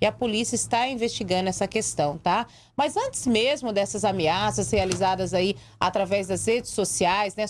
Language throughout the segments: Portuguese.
e a polícia está investigando essa questão, tá? Mas antes mesmo dessas ameaças realizadas aí através das redes sociais, né,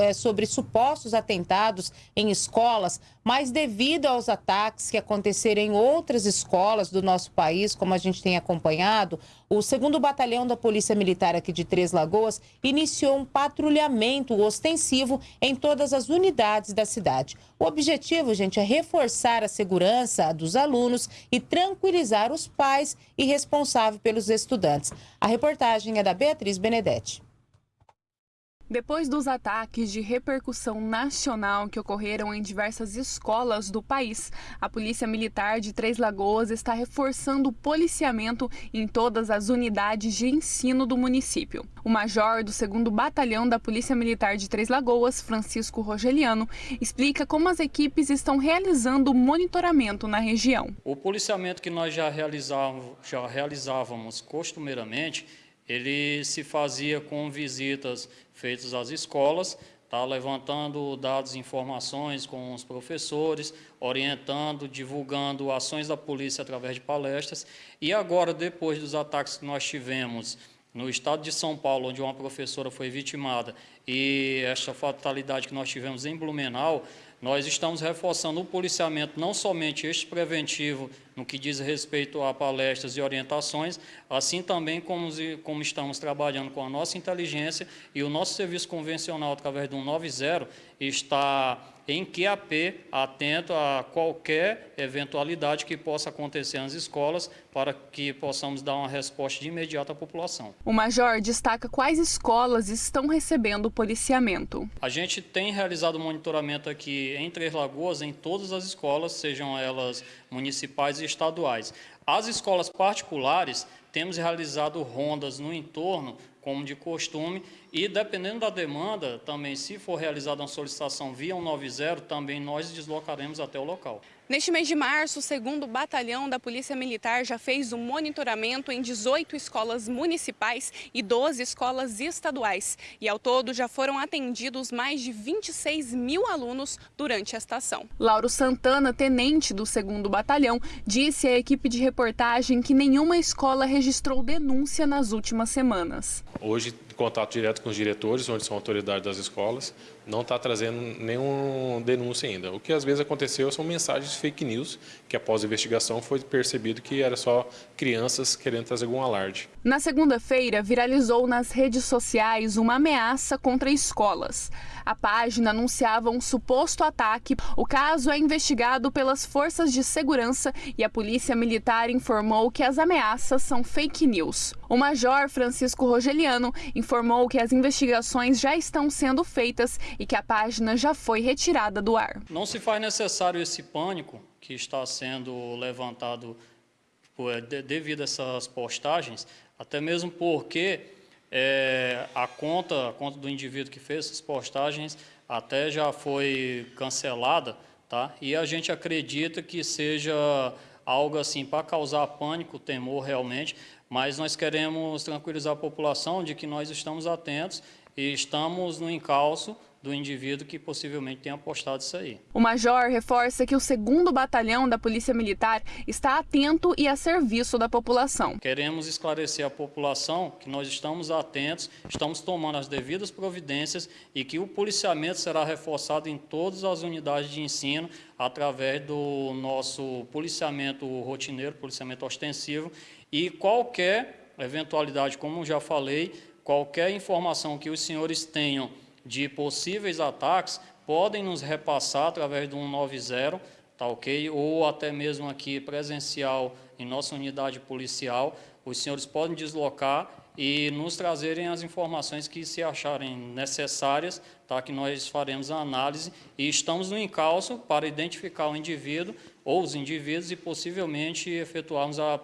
é, sobre supostos atentados em escolas, mas devido aos ataques que aconteceram em outras escolas do nosso país, como a gente tem acompanhado, o segundo batalhão da Polícia Militar aqui de Três Lagoas iniciou um patrulhamento ostensivo em todas as unidades da cidade. O objetivo, gente, é reforçar a segurança dos alunos e tranquilizar os pais e responsáveis pelos estudantes. A reportagem é da Beatriz Benedetti. Depois dos ataques de repercussão nacional que ocorreram em diversas escolas do país, a Polícia Militar de Três Lagoas está reforçando o policiamento em todas as unidades de ensino do município. O major do 2 Batalhão da Polícia Militar de Três Lagoas, Francisco Rogeliano, explica como as equipes estão realizando o monitoramento na região. O policiamento que nós já realizávamos, já realizávamos costumeiramente ele se fazia com visitas feitas às escolas, tá, levantando dados e informações com os professores, orientando, divulgando ações da polícia através de palestras. E agora, depois dos ataques que nós tivemos no estado de São Paulo, onde uma professora foi vitimada, e esta fatalidade que nós tivemos em Blumenau, nós estamos reforçando o policiamento, não somente este preventivo, no que diz respeito a palestras e orientações, assim também como, como estamos trabalhando com a nossa inteligência e o nosso serviço convencional, através do 190, está em QAP, atento a qualquer eventualidade que possa acontecer nas escolas, para que possamos dar uma resposta de imediato à população. O Major destaca quais escolas estão recebendo policiamento. A gente tem realizado monitoramento aqui em Três Lagoas, em todas as escolas, sejam elas municipais e estaduais. As escolas particulares, temos realizado rondas no entorno, como de costume, e dependendo da demanda, também se for realizada uma solicitação via 190, também nós deslocaremos até o local. Neste mês de março, o segundo batalhão da Polícia Militar já fez um monitoramento em 18 escolas municipais e 12 escolas estaduais. E ao todo já foram atendidos mais de 26 mil alunos durante a estação. Lauro Santana, tenente do segundo batalhão, disse à equipe de reportagem que nenhuma escola registrou denúncia nas últimas semanas. Hoje, contato direto com os diretores, onde são autoridades das escolas, não está trazendo nenhuma denúncia ainda. O que às vezes aconteceu são mensagens fake news, que após a investigação foi percebido que era só crianças querendo trazer algum alarde. Na segunda-feira, viralizou nas redes sociais uma ameaça contra escolas. A página anunciava um suposto ataque. O caso é investigado pelas forças de segurança e a polícia militar informou que as ameaças são fake news. O major Francisco Rogeliano informou que as investigações já estão sendo feitas e que a página já foi retirada do ar. Não se faz necessário esse pânico que está sendo levantado por, devido a essas postagens, até mesmo porque é, a conta, a conta do indivíduo que fez essas postagens até já foi cancelada, tá? E a gente acredita que seja algo assim para causar pânico, temor realmente, mas nós queremos tranquilizar a população de que nós estamos atentos e estamos no encalço do indivíduo que possivelmente tenha postado isso aí. O major reforça que o segundo batalhão da Polícia Militar está atento e a serviço da população. Queremos esclarecer à população que nós estamos atentos, estamos tomando as devidas providências e que o policiamento será reforçado em todas as unidades de ensino através do nosso policiamento rotineiro, policiamento ostensivo e qualquer eventualidade, como já falei, qualquer informação que os senhores tenham de possíveis ataques podem nos repassar através do 190, tá ok? Ou até mesmo aqui presencial em nossa unidade policial. Os senhores podem deslocar e nos trazerem as informações que se acharem necessárias, tá? que nós faremos a análise e estamos no encalço para identificar o indivíduo ou os indivíduos e possivelmente efetuarmos a,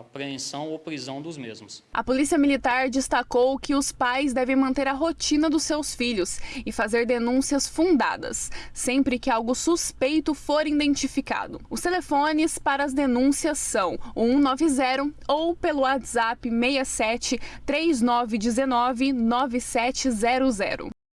apreensão ou prisão dos mesmos. A Polícia Militar destacou que os pais devem manter a rotina dos seus filhos e fazer denúncias fundadas, sempre que algo suspeito for identificado. Os telefones para as denúncias são o 190 ou pelo WhatsApp 67 3919 9700.